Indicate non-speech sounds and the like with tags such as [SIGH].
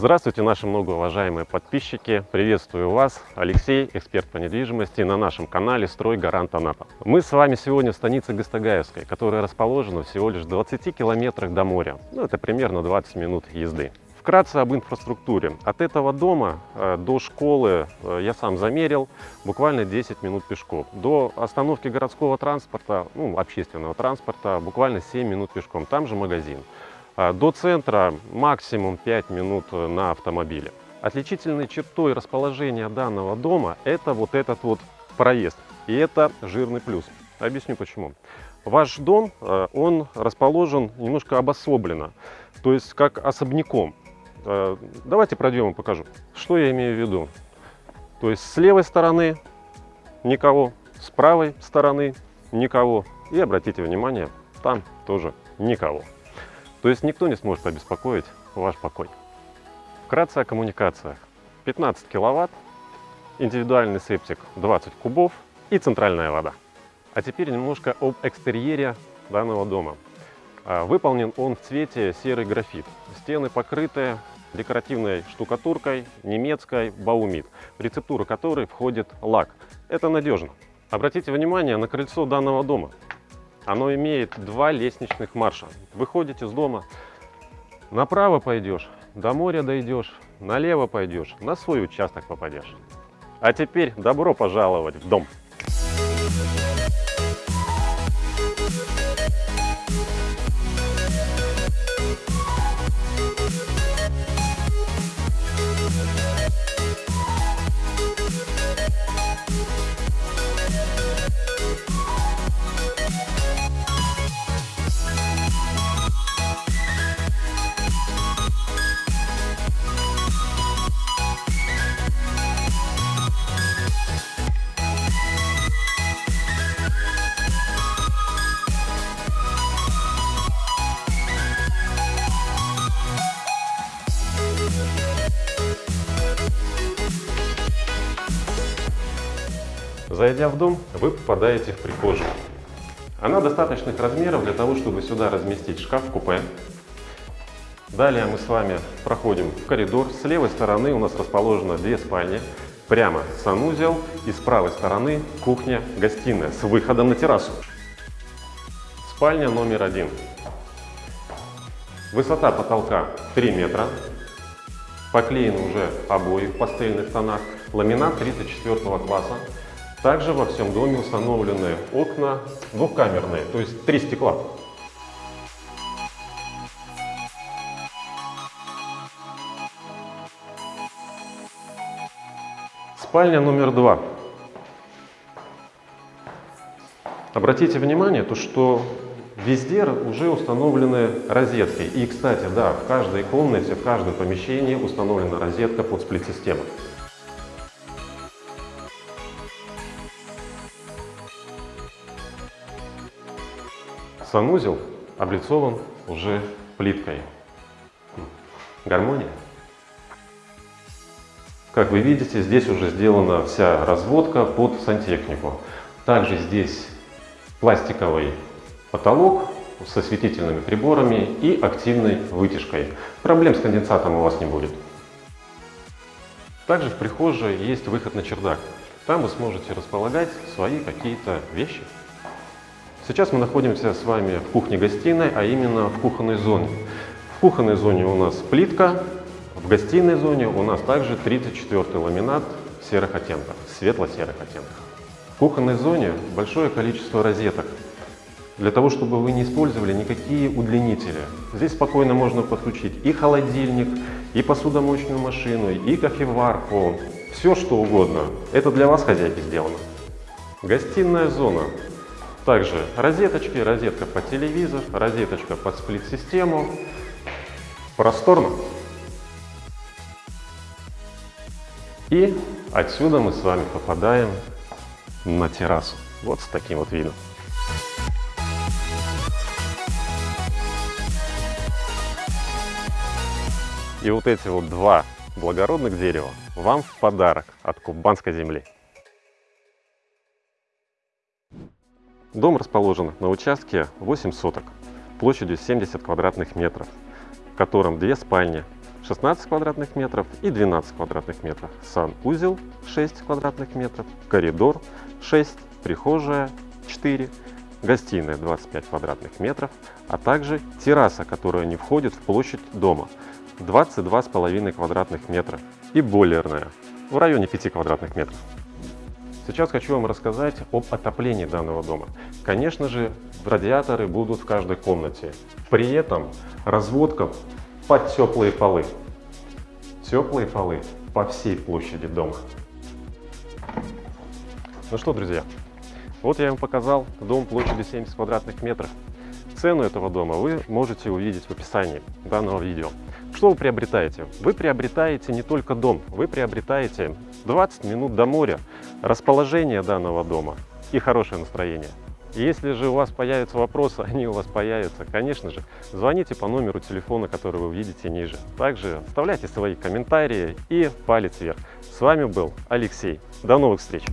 Здравствуйте, наши многоуважаемые подписчики! Приветствую вас, Алексей, эксперт по недвижимости на нашем канале «Строй Гарант Анапа». Мы с вами сегодня в станице Гастагаевской, которая расположена всего лишь в 20 километрах до моря. Ну, это примерно 20 минут езды. Вкратце об инфраструктуре. От этого дома э, до школы, э, я сам замерил, буквально 10 минут пешком. До остановки городского транспорта, ну, общественного транспорта, буквально 7 минут пешком. Там же магазин. А, до центра максимум 5 минут э, на автомобиле. Отличительной чертой расположения данного дома это вот этот вот проезд. И это жирный плюс. Объясню почему. Ваш дом, э, он расположен немножко обособленно, то есть как особняком. Э, давайте пройдем и покажу. Что я имею в виду? То есть с левой стороны никого, с правой стороны никого. И обратите внимание, там тоже никого. То есть никто не сможет обеспокоить ваш покой. Вкратце о коммуникациях. 15 киловатт, индивидуальный септик 20 кубов и центральная вода. А теперь немножко об экстерьере данного дома. А, выполнен он в цвете серый графит. Стены покрыты декоративной штукатуркой немецкой Баумит, в рецептуру которой входит лак. Это надежно. Обратите внимание на крыльцо данного дома. Оно имеет два лестничных марша. Выходите из дома, направо пойдешь, до моря дойдешь, налево пойдешь, на свой участок попадешь. А теперь добро пожаловать в дом! Зайдя в дом, вы попадаете в прихожую. Она достаточных размеров для того, чтобы сюда разместить шкаф-купе. Далее мы с вами проходим в коридор. С левой стороны у нас расположено две спальни. Прямо санузел и с правой стороны кухня-гостиная с выходом на террасу. Спальня номер один. Высота потолка 3 метра. Поклеены уже обои в пастельных тонах. Ламинат 34 класса. Также во всем доме установлены окна двухкамерные, то есть три стекла. Спальня номер два. Обратите внимание, то, что везде уже установлены розетки. И, кстати, да, в каждой комнате, в каждом помещении установлена розетка под сплит-систему. Санузел облицован уже плиткой. Гармония. Как вы видите, здесь уже сделана вся разводка под сантехнику. Также здесь пластиковый потолок со светительными приборами и активной вытяжкой. Проблем с конденсатом у вас не будет. Также в прихожей есть выход на чердак. Там вы сможете располагать свои какие-то вещи. Сейчас мы находимся с вами в кухне-гостиной, а именно в кухонной зоне. В кухонной зоне у нас плитка, в гостиной зоне у нас также 34 ламинат серых оттенков, светло-серых оттенков. В кухонной зоне большое количество розеток, для того, чтобы вы не использовали никакие удлинители. Здесь спокойно можно подключить и холодильник, и посудомоечную машину, и кофеварку, все что угодно. Это для вас, хозяйки, сделано. Гостиная зона. Также розеточки, розетка под телевизор, розеточка под сплит-систему. Просторно. И отсюда мы с вами попадаем на террасу. Вот с таким вот видом. И вот эти вот два благородных дерева вам в подарок от Кубанской земли. Дом расположен на участке 8 соток, площадью 70 квадратных метров, в котором две спальни, 16 квадратных метров и 12 квадратных метров. Санузел 6 квадратных метров, коридор 6, прихожая 4, гостиная 25 квадратных метров, а также терраса, которая не входит в площадь дома 22,5 квадратных метра и бойлерная в районе 5 квадратных метров. Сейчас хочу вам рассказать об отоплении данного дома. Конечно же, радиаторы будут в каждой комнате. При этом разводка под теплые полы. Теплые полы по всей площади дома. Ну что, друзья, вот я вам показал дом площадью 70 квадратных метров. Цену этого дома вы можете увидеть в описании данного видео. Что вы приобретаете? Вы приобретаете не только дом, вы приобретаете 20 минут до моря, расположение данного дома и хорошее настроение. Если же у вас появятся вопросы, [LAUGHS] они у вас появятся, конечно же, звоните по номеру телефона, который вы видите ниже. Также оставляйте свои комментарии и палец вверх. С вами был Алексей. До новых встреч!